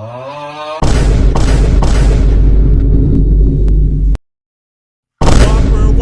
Ah.